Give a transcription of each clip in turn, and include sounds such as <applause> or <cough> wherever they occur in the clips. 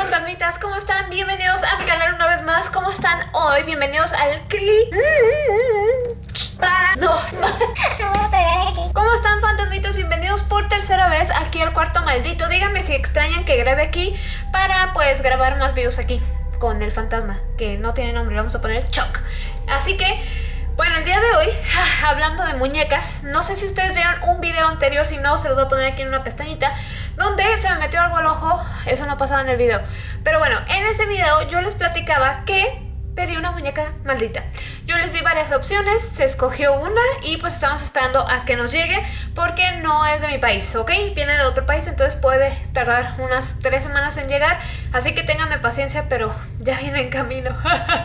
fantasmitas, ¿cómo están? Bienvenidos a mi canal una vez más ¿Cómo están hoy? Bienvenidos al clip Para... No ¿Cómo están fantasmitas? Bienvenidos por tercera vez aquí al cuarto maldito Díganme si extrañan que grabe aquí Para pues grabar más videos aquí Con el fantasma Que no tiene nombre, vamos a poner Chuck Así que... Bueno, el día de hoy, <laughs> hablando de muñecas, no sé si ustedes vieron un video anterior, si no, se los voy a poner aquí en una pestañita, donde se me metió algo al ojo, eso no pasaba en el video. Pero bueno, en ese video yo les platicaba que pedí una muñeca maldita. Yo les di varias opciones, se escogió una y pues estamos esperando a que nos llegue porque no es de mi país, ¿ok? Viene de otro país, entonces puede tardar unas tres semanas en llegar, así que ténganme paciencia, pero ya viene en camino.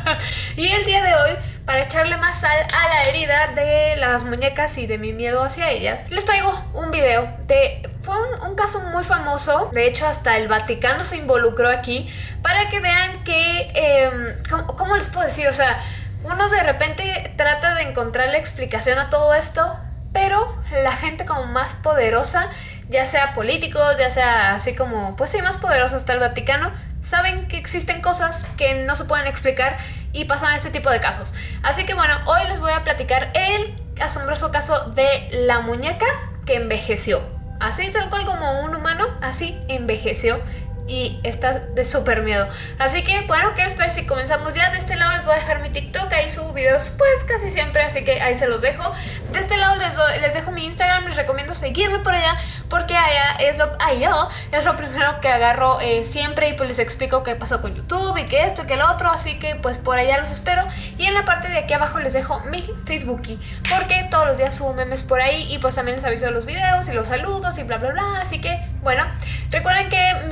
<laughs> y el día de hoy para echarle más sal a la herida de las muñecas y de mi miedo hacia ellas, les traigo un video de... Fue un, caso muy famoso, de hecho hasta el Vaticano se involucró aquí, para que vean que... Em, ¿cómo, les puedo decir? O sea, uno de repente trata de encontrar la explicación a todo esto, pero la gente como más poderosa, ya sea políticos, ya sea así como, pues sí, más poderoso hasta el Vaticano, saben que existen cosas que no se pueden explicar y pasan este tipo de casos. Así que bueno, hoy les voy a platicar el asombroso caso de la muñeca que envejeció. Así tal cual como un humano, así envejeció y está de súper miedo. Así que bueno, ¿qué les parece si comenzamos ya? De este lado les voy a dejar mi TikTok, ahí subo videos pues casi siempre, así que ahí se los dejo. De este lado les, les dejo mi Instagram, les recomiendo seguirme por allá porque allá es lo, allá es lo primero que agarro eh, siempre y pues les explico qué pasó con YouTube y que esto y que lo otro, así que pues por allá los espero. Y en la parte de aquí abajo les dejo mi Facebookie porque todos los días subo memes por ahí y pues también les aviso de los videos y los saludos y bla bla bla, así que bueno, recuerden que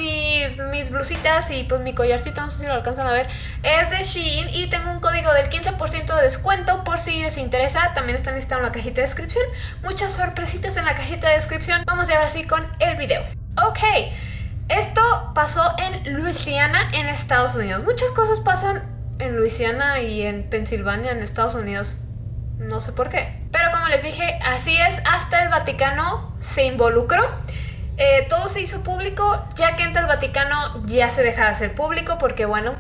mis blusitas y pues mi collarcito, no sé si lo alcanzan a ver, es de Shein y tengo un código del 15% de descuento por si les interesa. También están listados en la cajita de descripción. Muchas sorpresitas en la cajita de descripción. Vamos a ver así con el video. Ok. Esto pasó en Luisiana, en Estados Unidos. Muchas cosas pasan en Luisiana y en Pensilvania, en Estados Unidos. No sé por qué. Pero como les dije, así es, hasta el Vaticano se involucró. Eh, todo se hizo público, ya que entra el Vaticano ya se deja de hacer público porque bueno,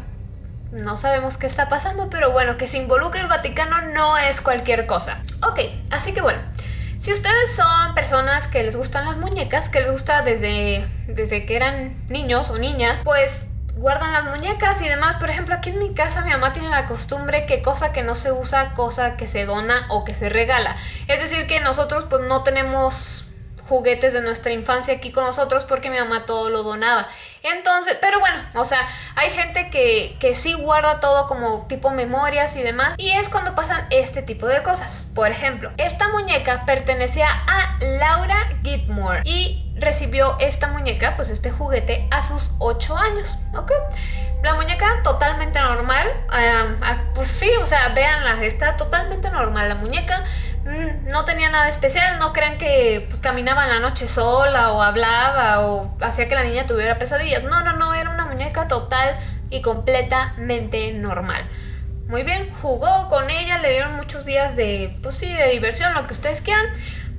no sabemos qué está pasando, pero bueno, que se involucre el Vaticano no es cualquier cosa. Ok, así que bueno, si ustedes son personas que les gustan las muñecas, que les gusta desde, desde que eran niños o niñas, pues guardan las muñecas y demás. Por ejemplo, aquí en mi casa mi mamá tiene la costumbre que cosa que no se usa, cosa que se dona o que se regala. Es decir, que nosotros pues no tenemos juguetes de nuestra infancia aquí con nosotros porque mi mamá todo lo donaba. Entonces, pero bueno, o sea, hay gente que, que sí guarda todo como tipo memorias y demás y es cuando pasan este tipo de cosas. Por ejemplo, esta muñeca pertenecía a Laura Gitmore y recibió esta muñeca, pues este juguete, a sus 8 años, ¿ok? La muñeca totalmente normal, ah, pues sí, o sea, véanla, está totalmente normal la muñeca, no tenía nada especial, no crean que pues, caminaba en la noche sola o hablaba o hacía que la niña tuviera pesadillas, no, no, no, era una muñeca total y completamente normal. Muy bien, jugó con ella, le dieron muchos días de, pues sí, de diversión, lo que ustedes quieran,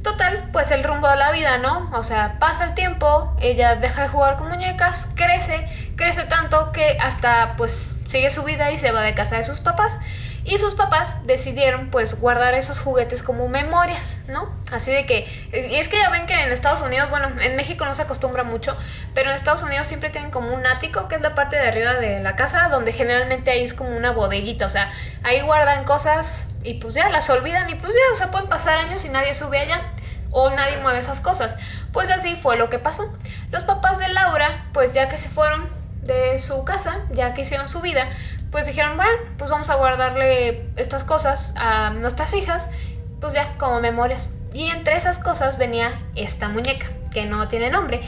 Total, pues el rumbo de la vida, ¿no? O sea, pasa el tiempo, ella deja de jugar con muñecas, crece, crece tanto que hasta pues sigue su vida y se va de casa de sus papás. Y sus papás decidieron pues guardar esos juguetes como memorias, ¿no? Así de que, y es que ya ven que en Estados Unidos, bueno, en México no se acostumbra mucho, pero en Estados Unidos siempre tienen como un ático, que es la parte de arriba de la casa, donde generalmente ahí es como una bodeguita, o sea, ahí guardan cosas y pues ya las olvidan y pues ya, o sea, pueden pasar años y nadie sube allá o nadie mueve esas cosas. Pues así fue lo que pasó. Los papás de Laura, pues ya que se fueron de su casa, ya que hicieron su vida, pues dijeron, bueno, pues vamos a guardarle estas cosas a nuestras hijas, pues ya como memorias. Y entre esas cosas venía esta muñeca, que no tiene nombre,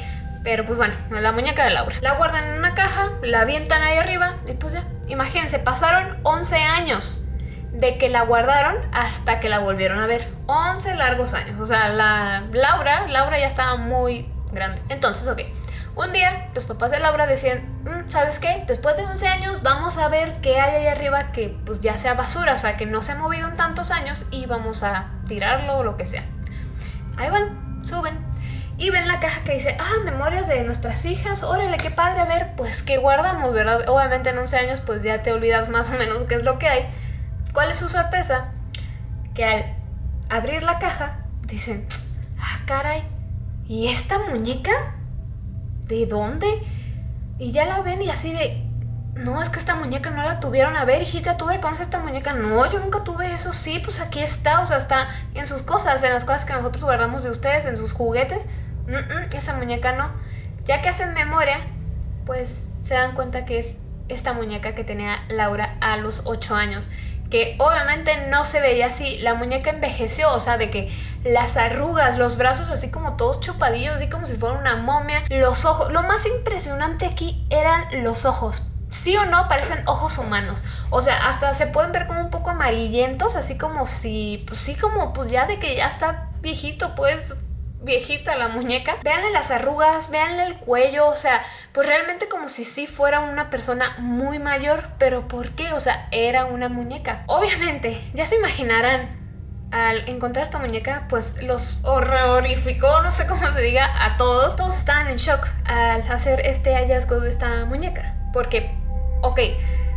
pero pues bueno, la muñeca de Laura. La guardan en una caja, la avientan ahí arriba y pues ya, imagínense, pasaron 11 años de que la guardaron hasta que la volvieron a ver. 11 largos años. O sea, la Laura, Laura ya estaba muy grande. Entonces, ok. Un día los papás de Laura decían, mm, ¿sabes qué? Después de 11 años vamos a ver qué hay ahí arriba que pues ya sea basura, o sea, que no se ha movido en tantos años y vamos a tirarlo o lo que sea. Ahí van, suben. y ven la caja que dice, ah, memorias de nuestras hijas, órale, qué padre, a ver, pues qué guardamos, ¿verdad? Obviamente en 11 años pues ya te olvidas más o menos qué es lo que hay. ¿Cuál es su sorpresa? Que al abrir la caja dicen, ah, caray, ¿y esta muñeca? ¿De dónde? Y ya la ven y así de, no, es que esta muñeca no la tuvieron. A ver, hijita, ¿tú reconoces esta muñeca? No, yo nunca tuve eso. Sí, pues aquí está, o sea, está en sus cosas, en las cosas que nosotros guardamos de ustedes, en sus juguetes. esa muñeca no. Ya que hacen memoria, pues se dan cuenta que es esta muñeca que tenía Laura a los 8 años. Que obviamente no se veía así. La muñeca envejeció, o sea, de que las arrugas, los brazos así como todos chupadillos, así como si fuera una momia. Los ojos. Lo más impresionante aquí eran los ojos sí o no parecen ojos humanos. O sea, hasta se pueden ver como un poco amarillentos, así como si, pues sí, como pues ya de que ya está viejito, pues viejita la muñeca. Veanle las arrugas, veanle el cuello, o sea, pues realmente como si sí fuera una persona muy mayor, pero ¿por qué? O sea, era una muñeca. Obviamente, ya se imaginarán al encontrar esta muñeca, pues los horrorificó, no sé cómo se diga, a todos. Todos estaban en shock al hacer este hallazgo de esta muñeca. Porque ok,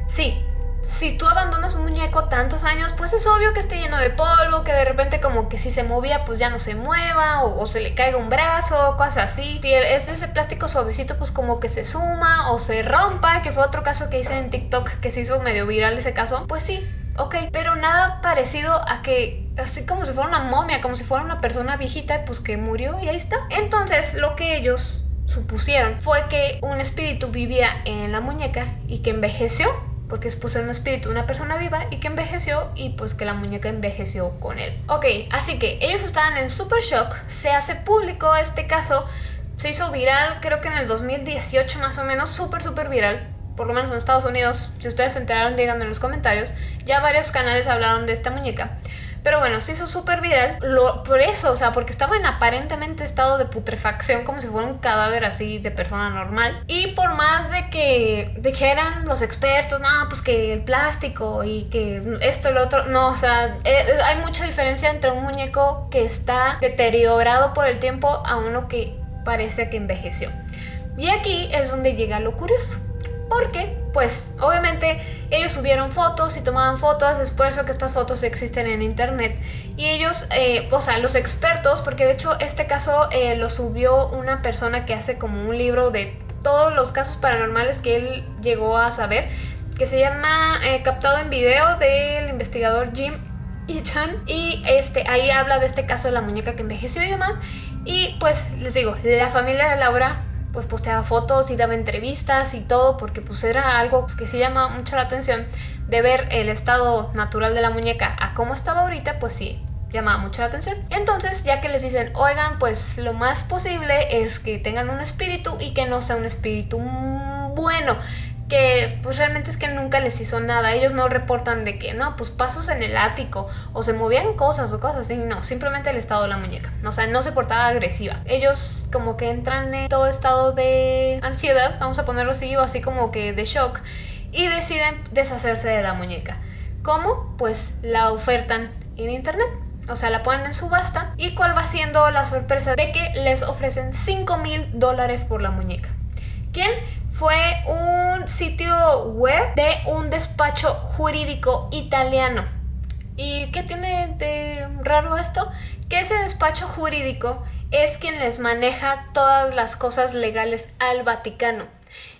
sí, si tú abandonas un muñeco tantos años, pues es obvio que esté lleno de polvo, que de repente como que si se movía pues ya no se mueva o, se le caiga un brazo, cosas así. Si es de ese plástico suavecito pues como que se suma o se rompa, que fue otro caso que hice en TikTok que se hizo medio viral ese caso, pues sí. Ok, pero nada parecido a que así como si fuera una momia, como si fuera una persona viejita, pues que murió y ahí está. Entonces, lo que ellos supusieron fue que un espíritu vivía en la muñeca y que envejeció porque es pues un espíritu de una persona viva y que envejeció y pues que la muñeca envejeció con él. Ok, así que ellos estaban en super shock, se hace público este caso, se hizo viral creo que en el 2018 más o menos, súper súper viral, por lo menos en Estados Unidos, si ustedes se enteraron díganme en los comentarios, ya varios canales hablaron de esta muñeca. Pero bueno, se hizo súper viral lo, por eso, o sea, porque estaba en aparentemente estado de putrefacción como si fuera un cadáver así de persona normal. Y por más de que, de que eran los expertos, no, pues que el plástico y que esto y lo otro, no, o sea, eh, hay mucha diferencia entre un muñeco que está deteriorado por el tiempo a uno que parece que envejeció. Y aquí es donde llega lo curioso. Porque, pues, obviamente ellos subieron fotos y tomaban fotos, es por eso que estas fotos existen en internet. Y ellos, eh, o sea, los expertos, porque de hecho este caso eh, lo subió una persona que hace como un libro de todos los casos paranormales que él llegó a saber, que se llama eh, Captado en video del investigador Jim <laughs> Eaton. Y este, ahí habla de este caso de la muñeca que envejeció y demás. Y pues les digo, la familia de Laura pues posteaba fotos y daba entrevistas y todo porque pues era algo que sí llama mucho la atención de ver el estado natural de la muñeca a cómo estaba ahorita, pues sí, llamaba mucho la atención. Entonces, ya que les dicen, oigan, pues lo más posible es que tengan un espíritu y que no sea un espíritu bueno, que pues realmente es que nunca les hizo nada. Ellos no reportan de que, no, pues pasos en el ático o se movían cosas o cosas así. No, simplemente el estado de la muñeca. O sea, no se portaba agresiva. Ellos como que entran en todo estado de ansiedad, vamos a ponerlo así, o así como que de shock, y deciden deshacerse de la muñeca. ¿Cómo? Pues la ofertan en internet. O sea, la ponen en subasta. ¿Y cuál va siendo la sorpresa? De que les ofrecen 5 mil dólares por la muñeca. ¿Quién? Fue un sitio web de un despacho jurídico italiano. ¿Y qué tiene de raro esto? Que ese despacho jurídico es quien les maneja todas las cosas legales al Vaticano.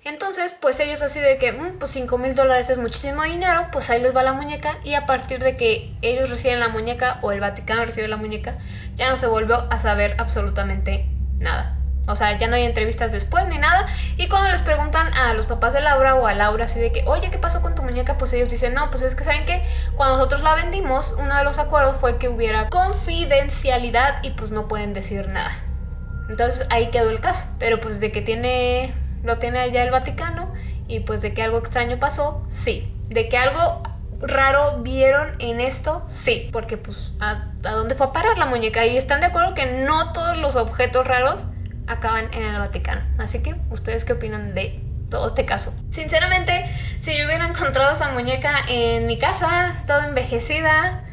Entonces, pues ellos así de que, mm, pues 5 mil dólares es muchísimo dinero, pues ahí les va la muñeca y a partir de que ellos reciben la muñeca o el Vaticano recibe la muñeca, ya no se volvió a saber absolutamente nada. O sea, ya no hay entrevistas después ni nada. Y cuando les preguntan a los papás de Laura o a Laura así de que, oye, ¿qué pasó con tu muñeca? Pues ellos dicen, no, pues es que saben que cuando nosotros la vendimos, uno de los acuerdos fue que hubiera confidencialidad y pues no pueden decir nada. Entonces ahí quedó el caso. Pero pues de que tiene, lo tiene allá el Vaticano y pues de que algo extraño pasó, sí. De que algo raro vieron en esto, sí. Porque pues, ¿a, a dónde fue a parar la muñeca? Y están de acuerdo que no todos los objetos raros acaban en el Vaticano. Así que, ¿ustedes qué opinan de todo este caso? Sinceramente, si yo hubiera encontrado esa muñeca en mi casa, toda envejecida,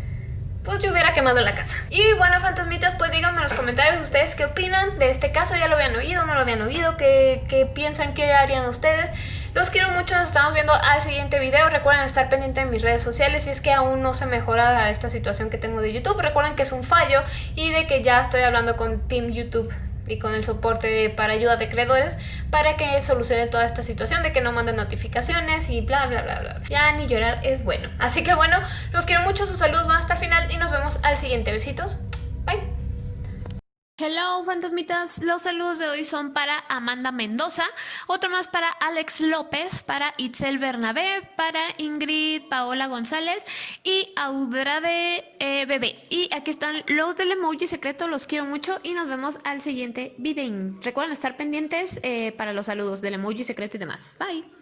pues yo hubiera quemado la casa. Y bueno, fantasmitas, pues díganme en los comentarios ustedes qué opinan de este caso. ¿Ya lo habían oído? ¿No lo habían oído? ¿Qué, piensan? ¿Qué harían ustedes? Los quiero mucho, nos estamos viendo al siguiente video. Recuerden estar pendientes de mis redes sociales si es que aún no se mejora esta situación que tengo de YouTube. Recuerden que es un fallo y de que ya estoy hablando con Team YouTube y con el soporte para ayuda de creadores para que solucione toda esta situación de que no manden notificaciones y bla bla bla bla. Ya ni llorar es bueno. Así que bueno, los quiero mucho, sus saludos van hasta el final y nos vemos al siguiente. Besitos. Hello fantasmitas, los saludos de hoy son para Amanda Mendoza, otro más para Alex López, para Itzel Bernabé, para Ingrid Paola González y Audrade eh, Bebé. Y aquí están los del emoji secreto, los quiero mucho y nos vemos al siguiente video. Recuerden estar pendientes eh, para los saludos del emoji secreto y demás. Bye.